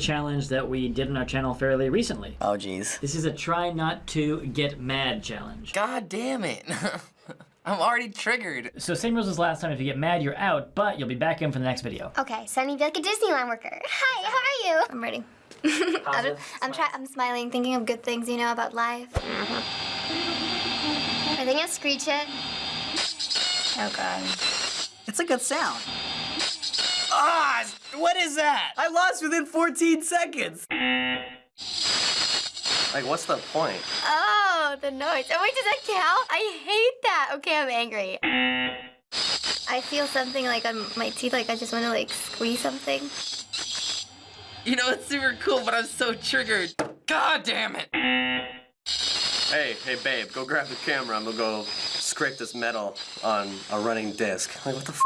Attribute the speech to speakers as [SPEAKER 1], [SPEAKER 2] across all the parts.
[SPEAKER 1] challenge that we did on our channel fairly recently.
[SPEAKER 2] Oh, geez.
[SPEAKER 1] This is a try not to get mad challenge.
[SPEAKER 3] God damn it. I'm already triggered.
[SPEAKER 1] So same rules as last time. If you get mad, you're out, but you'll be back in for the next video.
[SPEAKER 4] Okay, so I need to be like a Disneyland worker. Hi, how are you?
[SPEAKER 5] I'm ready. I'm,
[SPEAKER 1] Positive
[SPEAKER 5] I'm trying. I'm smiling, thinking of good things, you know, about life.
[SPEAKER 4] Are they gonna screech it?
[SPEAKER 5] Oh God.
[SPEAKER 2] It's a good sound.
[SPEAKER 3] Ah, what is that?
[SPEAKER 2] I lost within 14 seconds.
[SPEAKER 6] Like, what's the point?
[SPEAKER 5] Oh, the noise. Oh wait, does that count? I hate that. Okay, I'm angry. I feel something like on my teeth, like I just want to like squeeze something.
[SPEAKER 3] You know, it's super cool, but I'm so triggered. God damn it.
[SPEAKER 6] Hey, hey, babe, go grab the camera. I'm gonna go scrape this metal on a running disc. Like, what the f?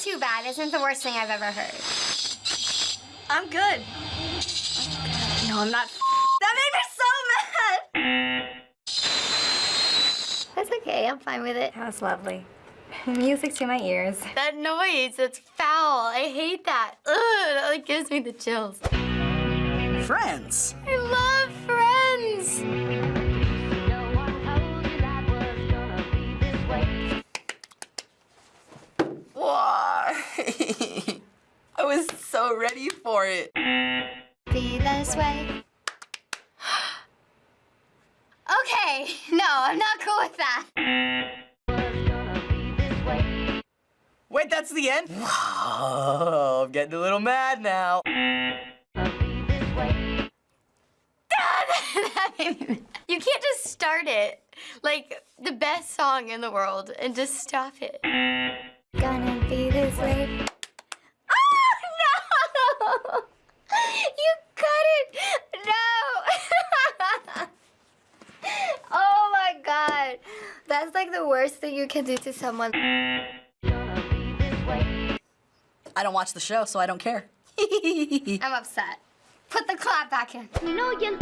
[SPEAKER 4] This isn't too bad. Isn't the worst thing I've ever heard.
[SPEAKER 5] I'm good. No, I'm not. That made me so mad. That's okay. I'm fine with it.
[SPEAKER 7] That was lovely. Music to my ears.
[SPEAKER 5] That noise, it's foul. I hate that. Ugh, that like gives me the chills.
[SPEAKER 2] Friends.
[SPEAKER 5] I love Friends.
[SPEAKER 3] I was so ready for it.
[SPEAKER 4] Be this way. okay, no, I'm not cool with that.
[SPEAKER 2] Wait, that's the end? Oh, I'm getting a little mad now.
[SPEAKER 5] That made me mad. you can't just start it like the best song in the world and just stop it.
[SPEAKER 7] Gonna be this way.
[SPEAKER 5] Oh no! You cut it! No! oh my god. That's like the worst thing you can do to someone.
[SPEAKER 2] I don't watch the show, so I don't care.
[SPEAKER 4] I'm upset. Put the clap back in.
[SPEAKER 3] I know you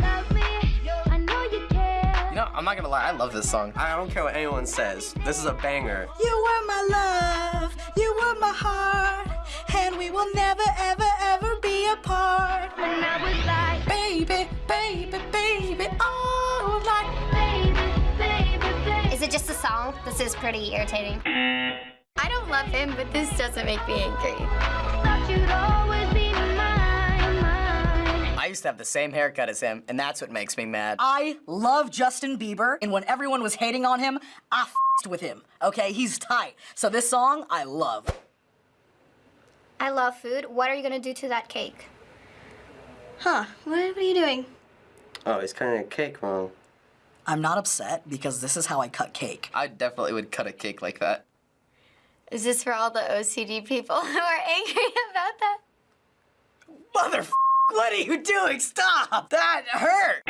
[SPEAKER 3] know, I'm not gonna lie, I love this song.
[SPEAKER 6] I don't care what anyone says. This is a banger.
[SPEAKER 2] You were my love, you were my heart, and we will never, ever, ever
[SPEAKER 4] This is pretty irritating.
[SPEAKER 5] I don't love him, but this doesn't make me angry.
[SPEAKER 7] you'd always be mine, mine.
[SPEAKER 2] I used to have the same haircut as him, and that's what makes me mad. I love Justin Bieber, and when everyone was hating on him, I f***ed with him. Okay, he's tight. So this song, I love.
[SPEAKER 4] I love food. What are you gonna do to that cake?
[SPEAKER 5] Huh, what, what are you doing?
[SPEAKER 6] Oh, he's cutting a cake wrong.
[SPEAKER 2] I'm not upset because this is how I cut cake.
[SPEAKER 3] I definitely would cut a cake like that.
[SPEAKER 5] Is this for all the OCD people who are angry about that?
[SPEAKER 2] Mother what are you doing? Stop! That hurt!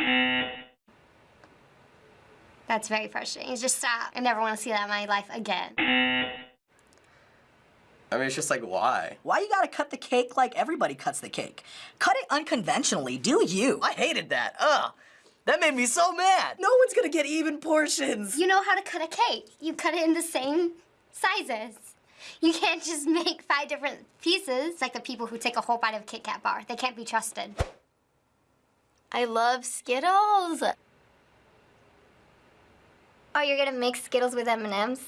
[SPEAKER 4] That's very frustrating. Just stop. I never want to see that in my life again.
[SPEAKER 6] I mean, it's just like, why?
[SPEAKER 2] Why you gotta cut the cake like everybody cuts the cake? Cut it unconventionally, do you? I hated that, ugh. That made me so mad. No one's gonna get even portions.
[SPEAKER 4] You know how to cut a cake. You cut it in the same sizes. You can't just make five different pieces. It's like the people who take a whole bite of a Kit Kat bar. They can't be trusted.
[SPEAKER 5] I love Skittles.
[SPEAKER 4] Oh, you're gonna make Skittles with M&Ms?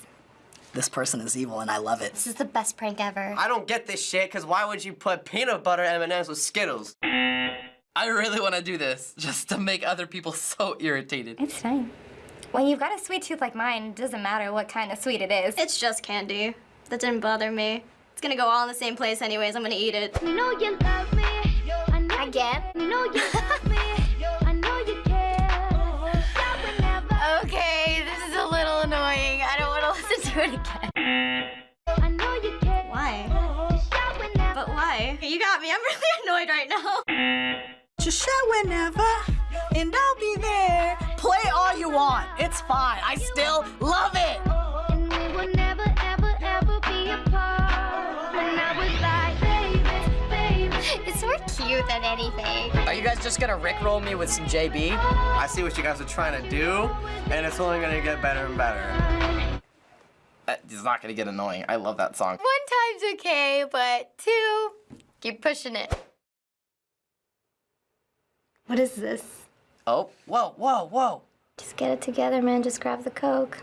[SPEAKER 2] This person is evil and I love it.
[SPEAKER 4] This is the best prank ever.
[SPEAKER 6] I don't get this shit, because why would you put peanut butter M&Ms with Skittles?
[SPEAKER 3] I really want to do this just to make other people so irritated.
[SPEAKER 7] It's fine. When you've got a sweet tooth like mine, it doesn't matter what kind of sweet it is.
[SPEAKER 8] It's just candy. That didn't bother me. It's gonna go all in the same place anyways. I'm gonna eat it.
[SPEAKER 7] You know you love me. I know
[SPEAKER 4] Again?
[SPEAKER 7] You know you love me. I know you care.
[SPEAKER 5] Okay, this is a little annoying. I don't want to listen to it again.
[SPEAKER 7] I know you care.
[SPEAKER 8] Why?
[SPEAKER 7] Shout whenever.
[SPEAKER 8] But why? You got me. I'm really annoyed right now.
[SPEAKER 2] Just shout whenever, and I'll be there. Play all you want. It's fine. I still love it.
[SPEAKER 7] And we will never, ever, ever be apart. And I was like, baby, baby.
[SPEAKER 4] It's more cute than anything.
[SPEAKER 2] Are you guys just gonna rickroll me with some JB?
[SPEAKER 6] I see what you guys are trying to do, and it's only gonna get better and better.
[SPEAKER 3] It's not gonna get annoying. I love that song.
[SPEAKER 5] One time's okay, but two, keep pushing it.
[SPEAKER 4] What is this?
[SPEAKER 2] Oh, whoa, whoa, whoa.
[SPEAKER 4] Just get it together, man. Just grab the Coke.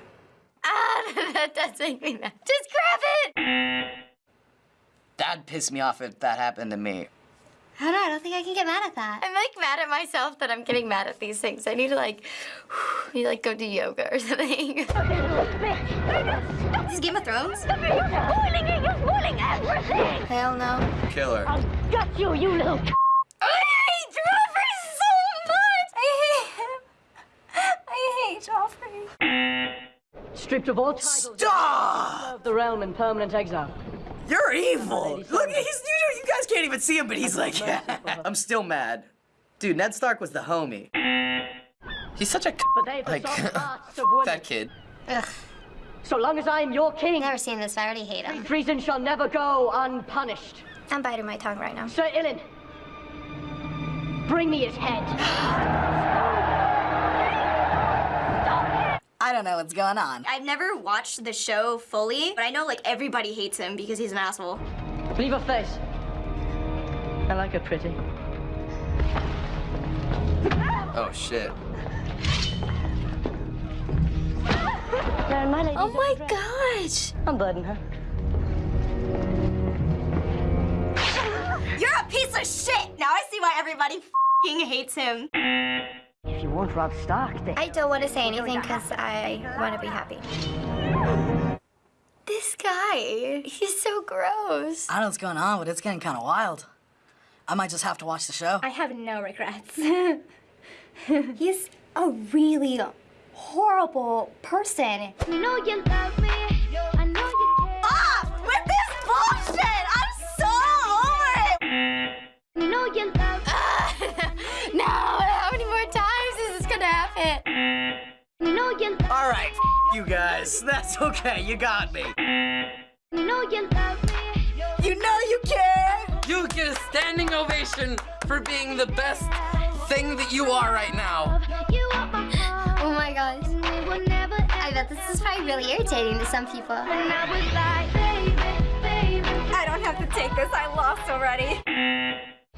[SPEAKER 4] Ah, that does make me mad. Just grab it!
[SPEAKER 2] That'd piss me off if that happened to me.
[SPEAKER 4] I don't know, I don't think I can get mad at that. I'm like mad at myself that I'm getting mad at these things. I need to like, need to like go do yoga or something.
[SPEAKER 8] This is Game of Thrones?
[SPEAKER 4] Hell no.
[SPEAKER 6] Killer.
[SPEAKER 4] I
[SPEAKER 9] Stripped of all titles,
[SPEAKER 2] Stop!
[SPEAKER 9] of the realm in permanent exile.
[SPEAKER 2] You're evil. Look, he's you, you guys can't even see him, but he's like, I'm still mad. Dude, Ned Stark was the homie.
[SPEAKER 6] He's such a c-
[SPEAKER 9] But they've
[SPEAKER 6] like
[SPEAKER 9] soft hearts of women.
[SPEAKER 6] that kid.
[SPEAKER 4] Ugh,
[SPEAKER 9] So long as I am your king,
[SPEAKER 4] never seen this, I already hate him.
[SPEAKER 9] treason shall never go unpunished.
[SPEAKER 4] I'm biting my tongue right now.
[SPEAKER 9] Sir Ilyn, bring me his head.
[SPEAKER 2] don't know what's going on.
[SPEAKER 8] I've never watched the show fully, but I know like everybody hates him because he's an asshole.
[SPEAKER 9] Leave her face. I like her pretty.
[SPEAKER 6] Oh shit.
[SPEAKER 9] Now, my lady,
[SPEAKER 4] Oh my gosh!
[SPEAKER 9] unburden her.
[SPEAKER 8] You're a piece of shit! Now I see why everybody fing hates him.
[SPEAKER 9] If you want Robb Stark, then
[SPEAKER 4] I don't want to say anything because I want to be happy. This guy, he's so gross.
[SPEAKER 2] I don't know what's going on, but it's getting kind of wild. I might just have to watch the show.
[SPEAKER 4] I have no regrets. he's a really horrible person.
[SPEAKER 7] You know you love me. You
[SPEAKER 2] guys. That's okay. You got me.
[SPEAKER 7] You know you love me.
[SPEAKER 2] You know you care.
[SPEAKER 3] You get a standing ovation for being the best thing that you are right now.
[SPEAKER 7] You are my heart.
[SPEAKER 4] Oh my gosh.
[SPEAKER 7] And we will never
[SPEAKER 4] I bet this is probably really irritating to some people.
[SPEAKER 7] I was like, baby, baby.
[SPEAKER 8] I don't have to take this, I lost already.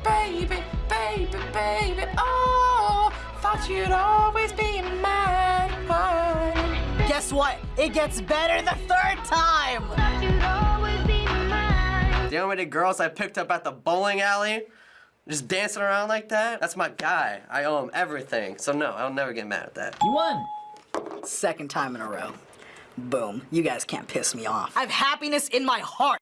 [SPEAKER 3] Baby, baby, baby, oh, thought you'd always be mine, mine.
[SPEAKER 2] Guess what? It gets better the third time.
[SPEAKER 7] Thought you'd always.
[SPEAKER 6] The unrated girls I picked up at the bowling alley, just dancing around like that, that's my guy. I owe him everything. So no, I'll never get mad at that.
[SPEAKER 1] You won.
[SPEAKER 2] Second time in a row. Boom. You guys can't piss me off. I have happiness in my heart.